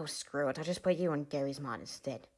Oh screw it. I'll just put you on Gary's mod instead.